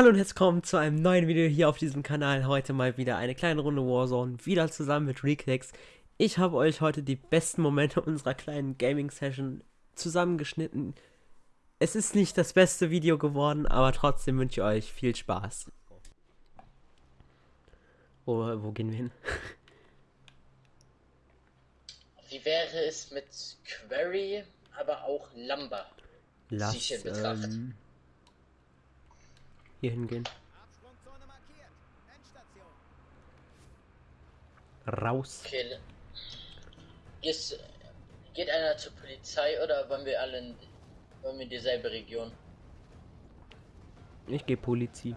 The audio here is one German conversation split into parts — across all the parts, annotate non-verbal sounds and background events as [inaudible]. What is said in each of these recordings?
Hallo und herzlich willkommen zu einem neuen Video hier auf diesem Kanal. Heute mal wieder eine kleine Runde Warzone, wieder zusammen mit Reclex. Ich habe euch heute die besten Momente [laughs] unserer kleinen Gaming-Session zusammengeschnitten. Es ist nicht das beste Video geworden, aber trotzdem wünsche ich euch viel Spaß. Wo, wo gehen wir hin? [laughs] Wie wäre es mit Query, aber auch Lumber? Lass Sich in Betracht. ähm, hier hingehen. Raus. Okay. Ist, geht einer zur Polizei oder wollen wir alle in, wollen wir dieselbe Region? Ich gehe Polizi.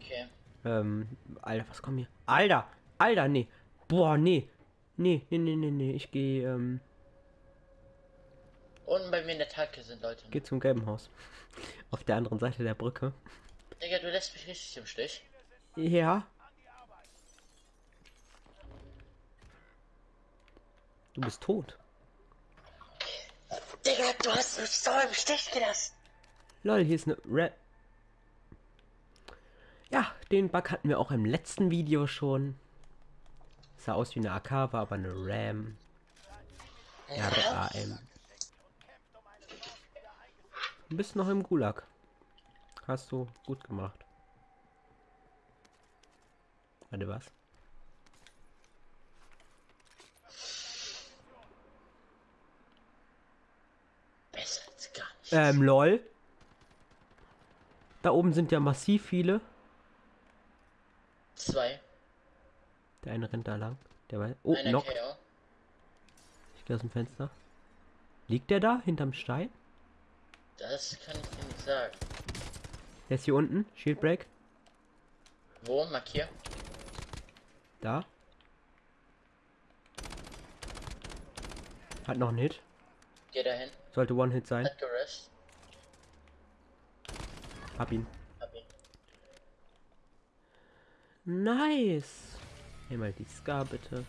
Okay. Ähm, Alter, was kommt hier? Alter! Alter, nee. Boah, nee. Nee, nee, nee, nee, nee. Ich gehe, ähm, Unten bei mir in der Tanke sind Leute. geh zum gelben Haus. Auf der anderen Seite der Brücke. Digga, du lässt mich richtig im Stich. Ja. Du bist tot. Digga, du hast mich so im Stich gelassen. Lol, hier ist eine Red. Ja, den Bug hatten wir auch im letzten Video schon. Sah aus wie eine AK, war aber eine RAM. RAM. Du bist noch im Gulag. Hast du gut gemacht. Warte, was? Besser als gar nicht. Ähm, lol. Da oben sind ja massiv viele. Zwei. Der eine rennt da lang. Der war. Oh, Einer Knock. Ich gehe aus dem Fenster. Liegt der da hinterm Stein? Das kann ich dir nicht sagen. Der ist hier unten. Shield Break. Wo? Markier. Da. Hat noch einen Hit. Geh dahin. Sollte One-Hit sein. Hat gerest. Hab ihn. Hab ihn. Nice. Nimm mal die Scar bitte.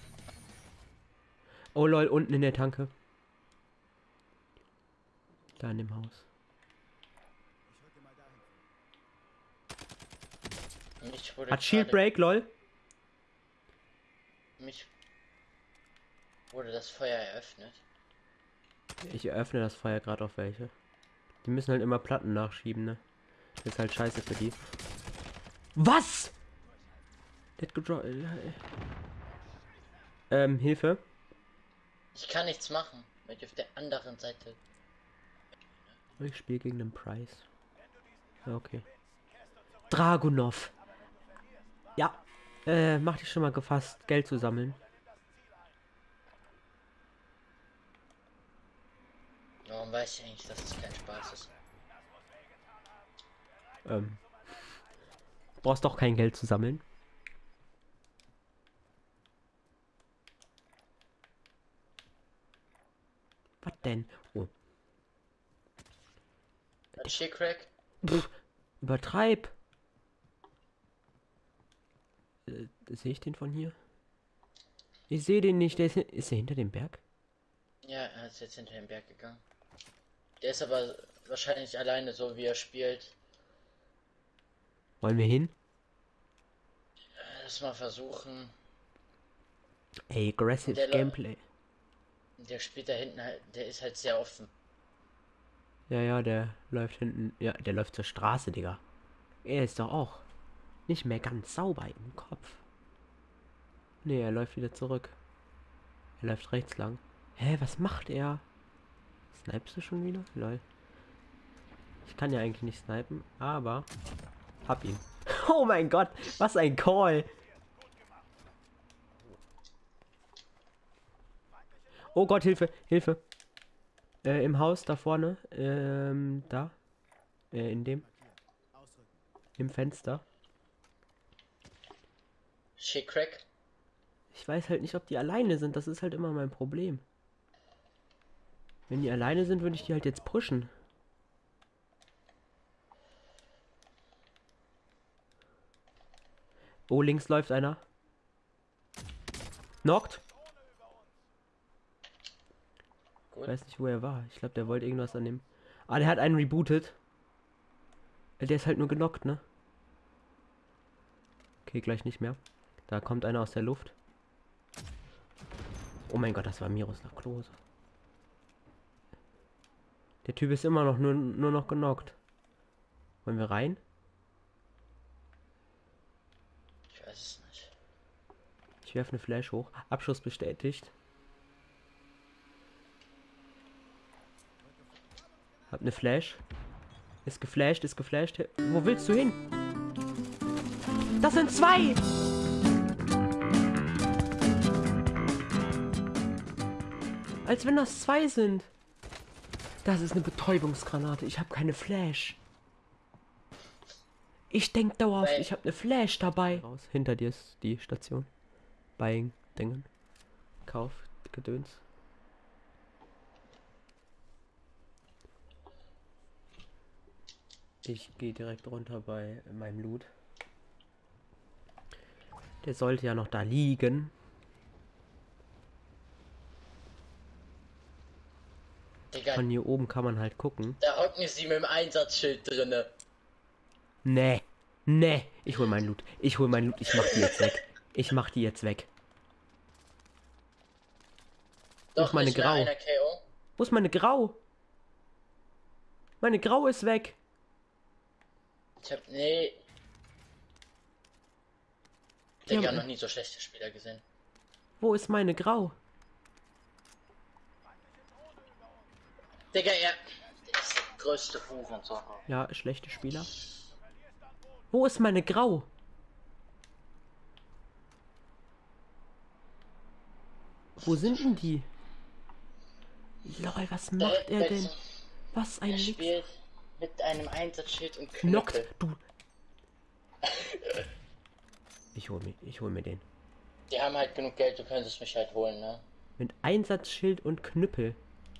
Oh lol, unten in der Tanke. Da in dem Haus. Ich rücke mal dahin. Mich wurde Hat Shield Break, lol. Mich wurde das Feuer eröffnet. Ich eröffne das Feuer gerade auf welche. Die müssen halt immer Platten nachschieben, ne? Das ist halt scheiße für die. Was? Hat gedro- äh, Ähm, Hilfe. Ich kann nichts machen, weil ich auf der anderen Seite. Ich spiele gegen den Price. Okay. Dragunov. Ja. Äh, mach dich schon mal gefasst, Geld zu sammeln. Warum weiß ich eigentlich, dass es kein Spaß ist? Ähm. Brauchst doch kein Geld zu sammeln. Was denn? Oh. Crack? Pff, übertreib. Äh, sehe ich den von hier? Ich sehe den nicht. Der ist, ist er hinter dem Berg? Ja, er ist jetzt hinter den Berg gegangen. Der ist aber wahrscheinlich alleine so, wie er spielt. Wollen wir hin? Lass mal versuchen. Ey, aggressive Der Gameplay. Der spielt da hinten halt, der ist halt sehr offen. Ja, ja, der läuft hinten. Ja, der läuft zur Straße, Digga. Er ist doch auch nicht mehr ganz sauber im Kopf. Nee, er läuft wieder zurück. Er läuft rechts lang. Hä, was macht er? Snipest du schon wieder? Lol. Ich kann ja eigentlich nicht snipen, aber hab ihn. [laughs] Oh mein Gott, was ein Call. Oh Gott, Hilfe, Hilfe. Äh, im Haus da vorne. Ähm, da. Äh, in dem. Im Fenster. Crack? Ich weiß halt nicht, ob die alleine sind. Das ist halt immer mein Problem. Wenn die alleine sind, würde ich die halt jetzt pushen. Oh, links läuft einer. Knockt. Ich Gut. weiß nicht, wo er war. Ich glaube, der wollte irgendwas an dem. Ah, der hat einen rebootet. Äh, Der ist halt nur genockt, ne? Okay, gleich nicht mehr. Da kommt einer aus der Luft. Oh mein Gott, das war Miroslav Klose. Der Typ ist immer noch nur, nur noch genockt. Wollen wir rein? Ich weiß es nicht. Ich werfe eine Flash hoch. Abschuss bestätigt. Hab eine Flash. Ist geflasht, ist geflasht. Wo willst du hin? Das sind zwei! Als wenn das zwei sind. Das ist eine Betäubungsgranate. Ich habe keine Flash. Ich denk dauerhaft, ich habe eine Flash dabei. Raus. Hinter dir ist die Station. Buying Dingen. Kauf Gedöns. Ich gehe direkt runter bei meinem Loot. Der sollte ja noch da liegen. Von hier oben kann man halt gucken. da hocken sie mit dem Einsatzschild drinne. Nee. Nee. Ich hol meinen Loot. Ich hol meinen Loot. Ich mach die jetzt weg. Ich mach die jetzt weg. Doch, meine Grau. Wo ist meine Grau? Meine Grau ist weg. Ich hab, nee. Digga, haben- noch nie so schlechte Spieler gesehen. Wo ist meine Grau? Digga, er ist der größte Hurensohn. Ja, schlechte Spieler. Wo ist meine Grau? Wo sind denn die? Lol, was macht er denn? Was ein Er spielt mit einem Einsatzschild und Knockt, Knockt. du. [laughs] Ich hol mir, ich hol mir den. Die haben halt genug Geld, du könntest mich halt holen, ne? Mit Einsatzschild und Knüppel.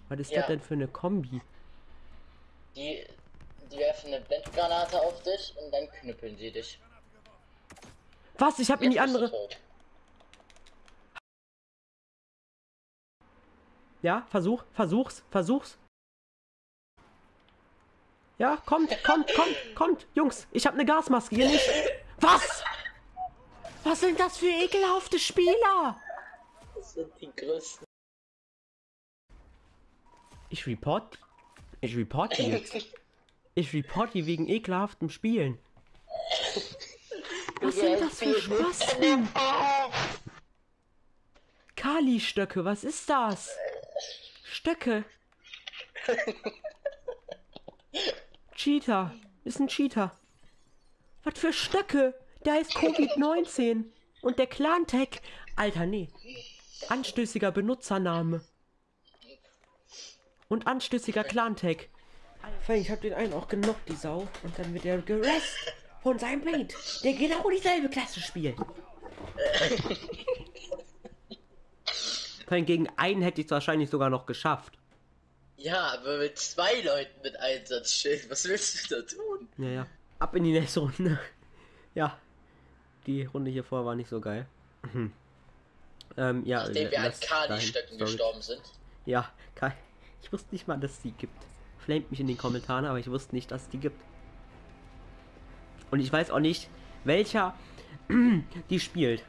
Was ist Ja. das denn für eine Kombi? Die, die werfen eine Blendgranate auf dich und dann knüppeln sie dich. Was? Ich hab in die Jetzt bist du andere. Ja, versuch, versuch's, versuch's. Ja, kommt, kommt, kommt, kommt. Jungs, ich hab eine Gasmaske hier nicht. Was? Was sind das für ekelhafte Spieler? Das sind die größten. Ich report. Ich report die jetzt. Ich [laughs] report die wegen ekelhaftem Spielen. [laughs] Was sind das für Spasten? Kali-Stöcke, was ist das? Stöcke. [laughs] Cheater. Ist ein Cheater. Was für Stöcke? Der heißt Covid-19. Und der Clan-Tag. Alter, nee. Anstößiger Benutzername. Und anstößiger Clan-Tag. Allem, Ich hab den einen auch genockt, die Sau. Und dann wird er gerest von seinem Mate, der genau dieselbe Klasse spielt. Vor allem gegen einen hätte ich es wahrscheinlich sogar noch geschafft. Ja, aber mit zwei Leuten mit Einsatzschild, was willst du da tun? Ja, ja. Ab in die nächste Runde. [laughs] Ja. Die Runde hier vorher war nicht so geil. [clears throat] Ähm, ja, Nachdem wir an Kali-Stöcken gestorben sind. Ja, Kai. Ich wusste nicht mal, dass es die gibt. Flamet mich in den Kommentaren, aber ich wusste nicht, dass es die gibt. Und ich weiß auch nicht, welcher [clears throat] die spielt.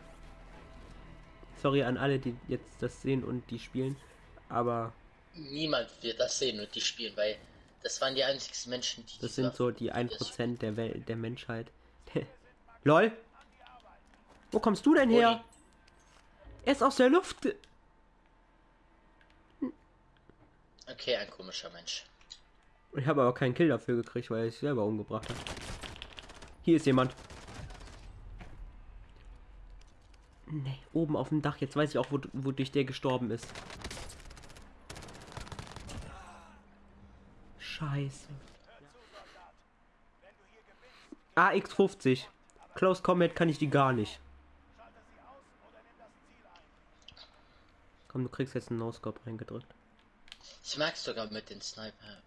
Sorry an alle, die jetzt das sehen und die spielen. Aber Niemand wird das sehen und die spielen, weil das waren die einzigsten Menschen, die das sind so die 1% der Welt, der Menschheit. [laughs] LOL! Wo kommst du denn her? Er ist aus der Luft. Okay, ein komischer Mensch. Ich habe aber keinen Kill dafür gekriegt, weil sich selber umgebracht hat. Hier ist jemand. Nee, oben auf dem Dach. Jetzt weiß ich auch, wo, wodurch der gestorben ist. Scheiße. AX50. Close Combat kann ich die gar nicht. Komm, du kriegst jetzt einen No-Scope reingedrückt. Ich mag sogar mit den Sniper.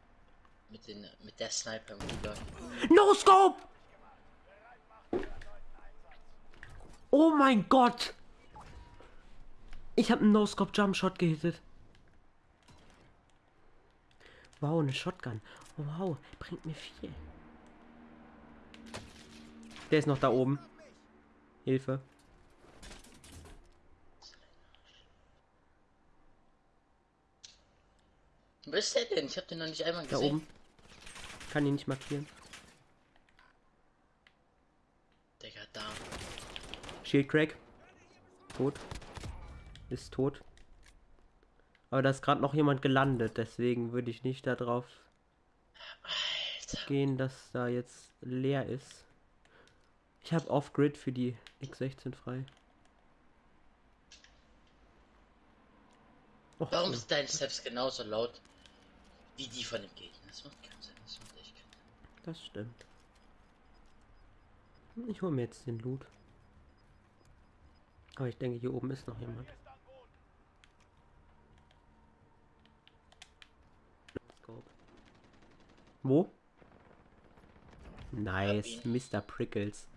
Mit den mit der Sniper. No Scope! Oh mein Gott! Ich habe einen No Scope Jump Shot gehittet. Wow, eine Shotgun. Wow, bringt mir viel. Der ist noch da oben. Hilfe. Wo ist der denn? Ich hab den noch nicht einmal Da gesehen. oben. Kann ihn nicht markieren. Digga, da. Shield Crack. Tot. Ist tot. Aber da ist gerade noch jemand gelandet, deswegen würde ich nicht darauf Alter. gehen, dass da jetzt leer ist. Ich habe Off-Grid für die X16 frei. Och, Warum ja, ist dein Steps genauso laut wie die von dem Gegner? Das macht keinen Sinn. Das macht echt keinen Sinn. das stimmt. Ich hole mir jetzt den Loot. Aber ich denke, hier oben ist noch jemand. Wo? Nice. Mr. Prickles.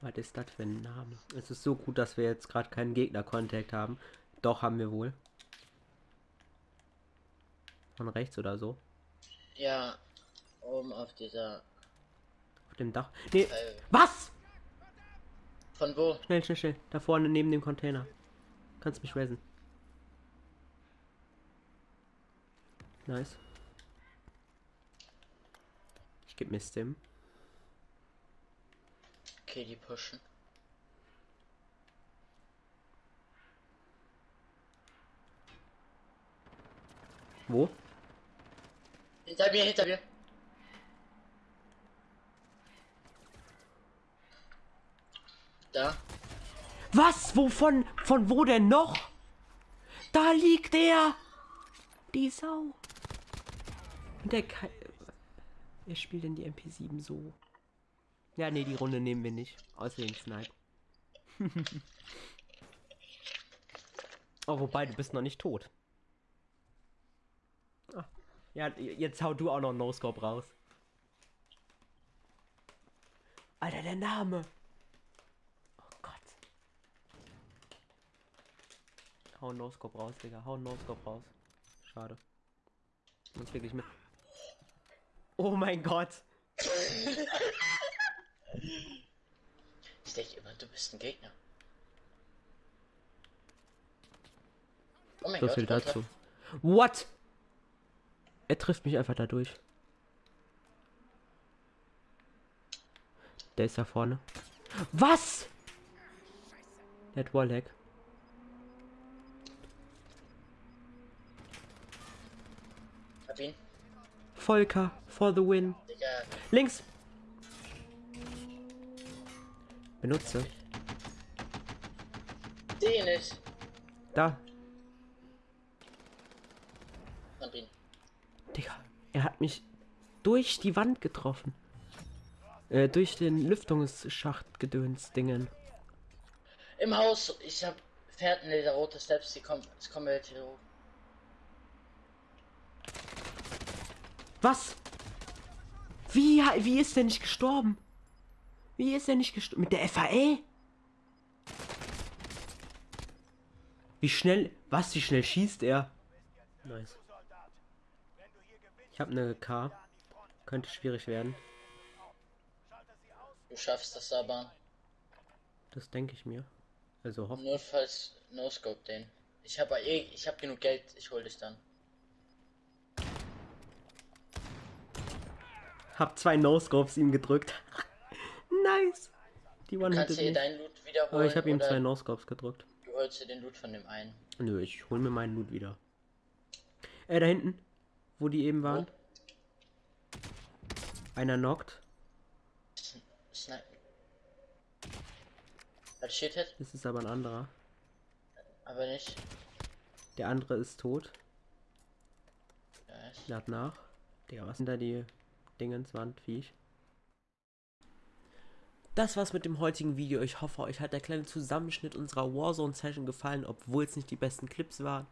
Was ist das für ein Name? Es ist so gut, dass wir jetzt gerade keinen Gegner-Contact haben. Doch, haben wir wohl. Von rechts oder so. Ja, oben auf dieser. Auf dem Dach. Nee, Äh, was? von wo? Schnell, schnell, schnell. Da vorne neben dem Container. Kannst mich resen. Nice. Ich geb mir Stim. Okay, die pushen. Wo? Hinter mir, hinter mir. Da. Was? Wovon? Von wo denn noch? Da liegt er! Die Sau. Und der Kai. Wer spielt denn die MP7 so? Ja, nee, die Runde nehmen wir nicht. Außer den Snipe. [laughs] oh, wobei, du bist noch nicht tot. Ja, jetzt hau du auch noch No-Scope raus. Alter, der Name. Oh Gott. Hau No-Scope raus, Digga. Hau No-Scope raus. Schade. Muss wirklich mit. Oh mein Gott. Ich denke immer, du bist ein Gegner. Oh mein So Gott, viel Konter. dazu. What? Er trifft mich einfach dadurch. Der ist da vorne. Was? Der hat Wallhack. Hab ihn. Volker for the win. Digga, Links. Benutze. ihn nicht. Da. Hab ihn. Digga. Er hat mich durch die Wand getroffen. Äh, durch den Lüftungsschacht gedöns Dingen. Im Haus, ich hab Fährten, der rote Steps, die kommen, es kommen welche hoch. Was? Wie, wie ist der nicht gestorben? Wie ist er nicht gestorben? Mit der FAL? Wie schnell, was, wie schnell schießt er? Nice. Ich habe eine K. Könnte schwierig werden. Du schaffst das aber. Das denke ich mir. Also hoff. Notfalls No-Scope den. Ich hab eh, ich hab genug Geld, ich hol dich dann. Hab zwei No-Scopes ihm gedrückt. [laughs] nice. Die one Kannst du mich. deinen Loot wiederholen? Aber ich habe ihm zwei No-Scopes gedrückt. Du holst dir den Loot von dem einen. Nö, ich hol mir meinen Loot wieder. Äh, da hinten. Wo die eben waren. Einer knockt. Snipe. Das ist aber ein anderer. aber nicht. Der andere ist tot. Nice. Lad nach. Digga, was sind da die Dingenswand, Viech? Das war's mit dem heutigen Video. Ich hoffe, euch hat der kleine Zusammenschnitt unserer Warzone-Session gefallen, obwohl es nicht die besten Clips waren.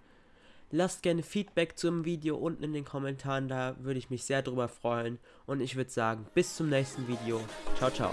Lasst gerne Feedback zum Video unten in den Kommentaren, da würde ich mich sehr drüber freuen. Und ich würde sagen, bis zum nächsten Video. Ciao, ciao.